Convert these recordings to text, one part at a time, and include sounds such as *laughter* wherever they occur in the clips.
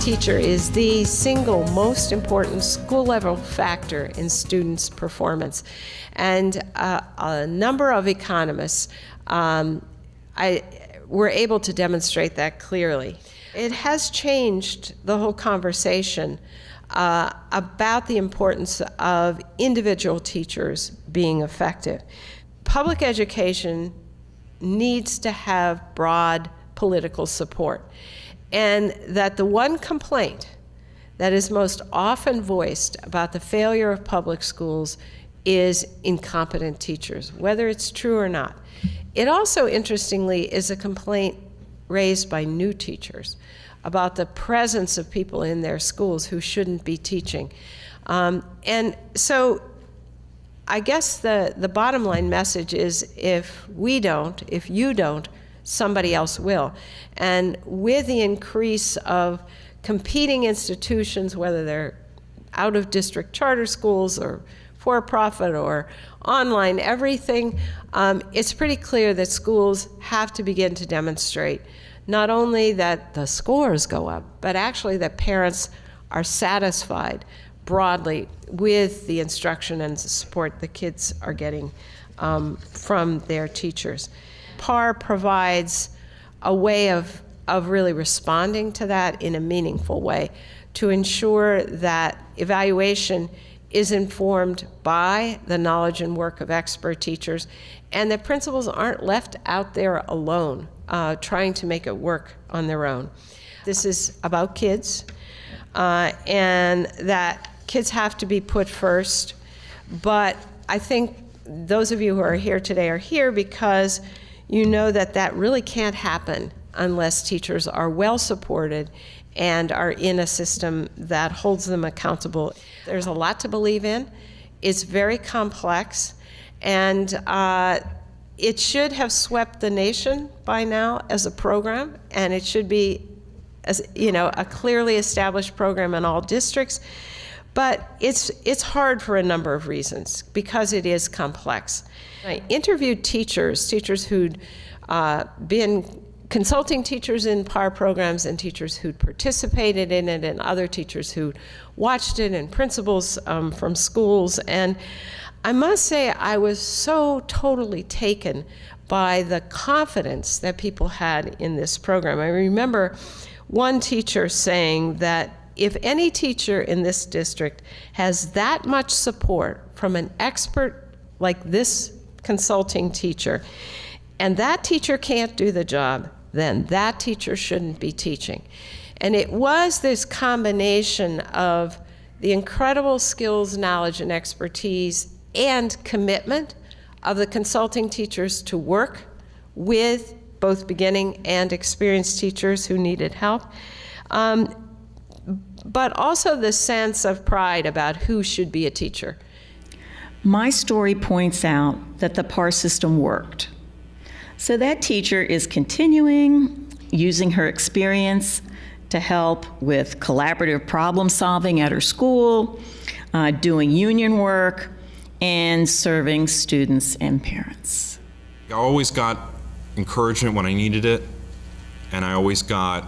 teacher is the single most important school level factor in students' performance. And uh, a number of economists um, I, were able to demonstrate that clearly. It has changed the whole conversation uh, about the importance of individual teachers being effective. Public education needs to have broad political support. And that the one complaint that is most often voiced about the failure of public schools is incompetent teachers, whether it's true or not. It also, interestingly, is a complaint raised by new teachers about the presence of people in their schools who shouldn't be teaching. Um, and so I guess the, the bottom line message is if we don't, if you don't, somebody else will. And with the increase of competing institutions, whether they're out of district charter schools or for profit or online, everything, um, it's pretty clear that schools have to begin to demonstrate not only that the scores go up, but actually that parents are satisfied broadly with the instruction and support the kids are getting um, from their teachers. PAR provides a way of, of really responding to that in a meaningful way to ensure that evaluation is informed by the knowledge and work of expert teachers and that principals aren't left out there alone uh, trying to make it work on their own. This is about kids uh, and that kids have to be put first but I think those of you who are here today are here because you know that that really can't happen unless teachers are well supported and are in a system that holds them accountable. There's a lot to believe in. It's very complex, and uh, it should have swept the nation by now as a program, and it should be, as you know, a clearly established program in all districts. But it's it's hard for a number of reasons because it is complex. I interviewed teachers, teachers who'd uh, been consulting teachers in PAR programs and teachers who'd participated in it and other teachers who watched it and principals um, from schools. And I must say I was so totally taken by the confidence that people had in this program. I remember one teacher saying that if any teacher in this district has that much support from an expert like this consulting teacher, and that teacher can't do the job, then that teacher shouldn't be teaching. And it was this combination of the incredible skills, knowledge, and expertise and commitment of the consulting teachers to work with both beginning and experienced teachers who needed help. Um, but also the sense of pride about who should be a teacher. My story points out that the PAR system worked. So that teacher is continuing using her experience to help with collaborative problem solving at her school, uh, doing union work, and serving students and parents. I always got encouragement when I needed it, and I always got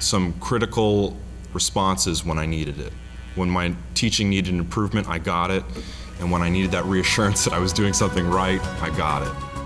some critical responses when I needed it. When my teaching needed improvement, I got it. And when I needed that reassurance *laughs* that I was doing something right, I got it.